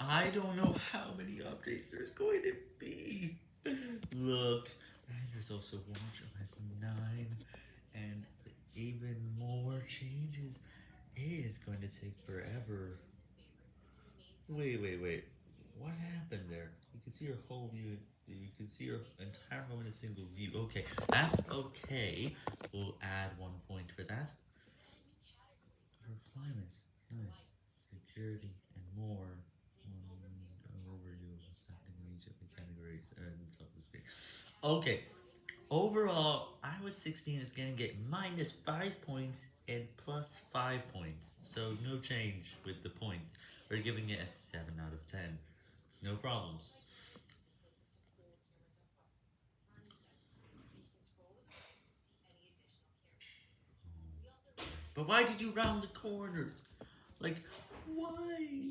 I don't know how many updates there's going to be. Look, there's also WatchOS 9 and even more changes. It is going to take forever. Wait, wait, wait. What happened there? You can see your whole view. You can see your entire home in a single view. Okay, that's okay. We'll add one point for that. For climate, nice. Security, and more. Um, overview of what's happening in each of the the screen. Okay, overall, iOS 16 is going to get minus 5 points and plus 5 points. So no change with the points. We're giving it a 7 out of 10. No problems. But why did you round the corner? Like, why?